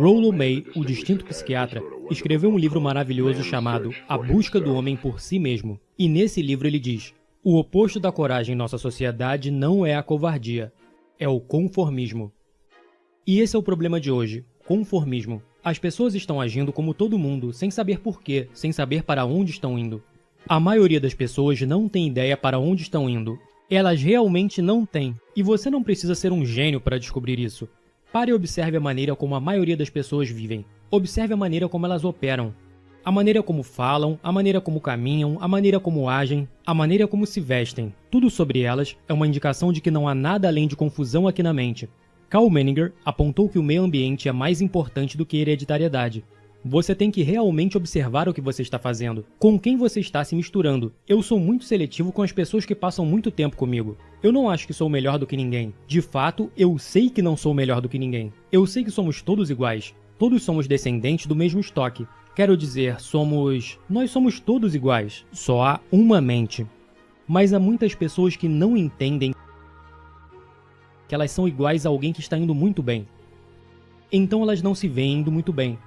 Rollo May, o distinto psiquiatra, escreveu um livro maravilhoso chamado A Busca do Homem por Si Mesmo. E nesse livro ele diz: O oposto da coragem em nossa sociedade não é a covardia, é o conformismo. E esse é o problema de hoje: conformismo. As pessoas estão agindo como todo mundo, sem saber porquê, sem saber para onde estão indo. A maioria das pessoas não tem ideia para onde estão indo. Elas realmente não têm. E você não precisa ser um gênio para descobrir isso. Pare e observe a maneira como a maioria das pessoas vivem. Observe a maneira como elas operam. A maneira como falam, a maneira como caminham, a maneira como agem, a maneira como se vestem. Tudo sobre elas é uma indicação de que não há nada além de confusão aqui na mente. Carl Menninger apontou que o meio ambiente é mais importante do que hereditariedade. Você tem que realmente observar o que você está fazendo, com quem você está se misturando. Eu sou muito seletivo com as pessoas que passam muito tempo comigo. Eu não acho que sou melhor do que ninguém. De fato, eu sei que não sou melhor do que ninguém. Eu sei que somos todos iguais. Todos somos descendentes do mesmo estoque. Quero dizer, somos. Nós somos todos iguais. Só há uma mente. Mas há muitas pessoas que não entendem que elas são iguais a alguém que está indo muito bem. Então elas não se veem indo muito bem.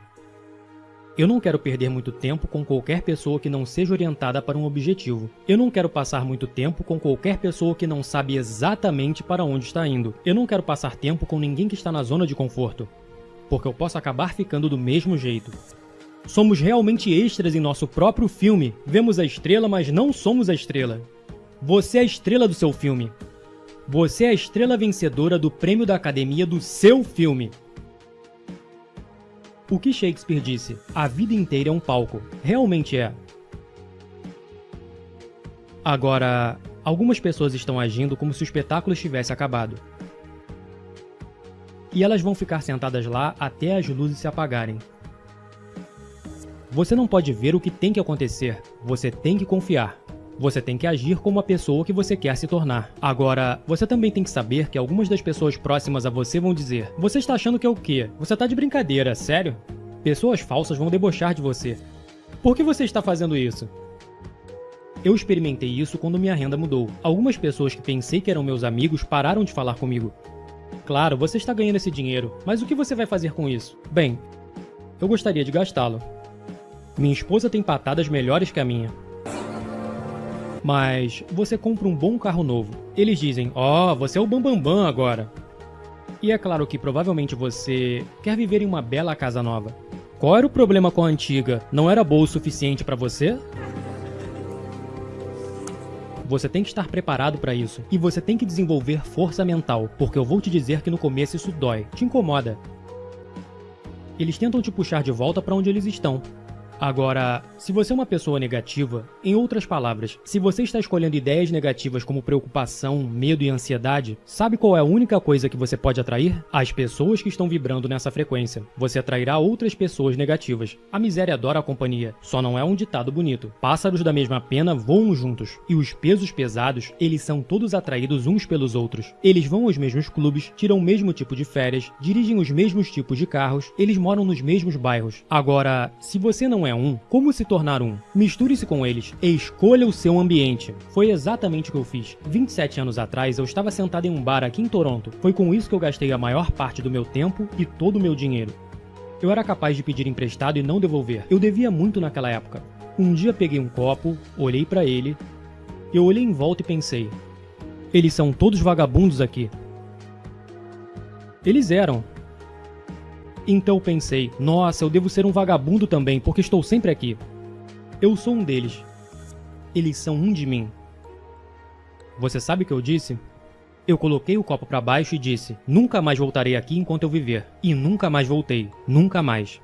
Eu não quero perder muito tempo com qualquer pessoa que não seja orientada para um objetivo. Eu não quero passar muito tempo com qualquer pessoa que não sabe exatamente para onde está indo. Eu não quero passar tempo com ninguém que está na zona de conforto, porque eu posso acabar ficando do mesmo jeito. Somos realmente extras em nosso próprio filme. Vemos a estrela, mas não somos a estrela. Você é a estrela do seu filme. Você é a estrela vencedora do prêmio da academia do seu filme. O que Shakespeare disse, a vida inteira é um palco, realmente é. Agora, algumas pessoas estão agindo como se o espetáculo estivesse acabado. E elas vão ficar sentadas lá até as luzes se apagarem. Você não pode ver o que tem que acontecer, você tem que confiar. Você tem que agir como a pessoa que você quer se tornar. Agora, você também tem que saber que algumas das pessoas próximas a você vão dizer: Você está achando que é o quê? Você está de brincadeira, sério? Pessoas falsas vão debochar de você. Por que você está fazendo isso? Eu experimentei isso quando minha renda mudou. Algumas pessoas que pensei que eram meus amigos pararam de falar comigo. Claro, você está ganhando esse dinheiro, mas o que você vai fazer com isso? Bem, eu gostaria de gastá-lo. Minha esposa tem patadas melhores que a minha. Mas você compra um bom carro novo. Eles dizem: "Ó, oh, você é o bambambam bam, bam agora". E é claro que provavelmente você quer viver em uma bela casa nova. Qual era o problema com a antiga? Não era boa o suficiente para você? Você tem que estar preparado para isso. E você tem que desenvolver força mental, porque eu vou te dizer que no começo isso dói, te incomoda. Eles tentam te puxar de volta para onde eles estão, Agora, se você é uma pessoa negativa, em outras palavras, se você está escolhendo ideias negativas como preocupação, medo e ansiedade, sabe qual é a única coisa que você pode atrair? As pessoas que estão vibrando nessa frequência. Você atrairá outras pessoas negativas. A miséria adora a companhia, só não é um ditado bonito. Pássaros da mesma pena voam juntos, e os pesos pesados, eles são todos atraídos uns pelos outros. Eles vão aos mesmos clubes, tiram o mesmo tipo de férias, dirigem os mesmos tipos de carros, eles moram nos mesmos bairros. Agora, se você não é é um, como se tornar um? Misture-se com eles e escolha o seu ambiente. Foi exatamente o que eu fiz. 27 anos atrás, eu estava sentado em um bar aqui em Toronto. Foi com isso que eu gastei a maior parte do meu tempo e todo o meu dinheiro. Eu era capaz de pedir emprestado e não devolver. Eu devia muito naquela época. Um dia peguei um copo, olhei para ele, eu olhei em volta e pensei: eles são todos vagabundos aqui. Eles eram, então pensei, nossa, eu devo ser um vagabundo também, porque estou sempre aqui. Eu sou um deles. Eles são um de mim. Você sabe o que eu disse? Eu coloquei o copo para baixo e disse: Nunca mais voltarei aqui enquanto eu viver. E nunca mais voltei. Nunca mais.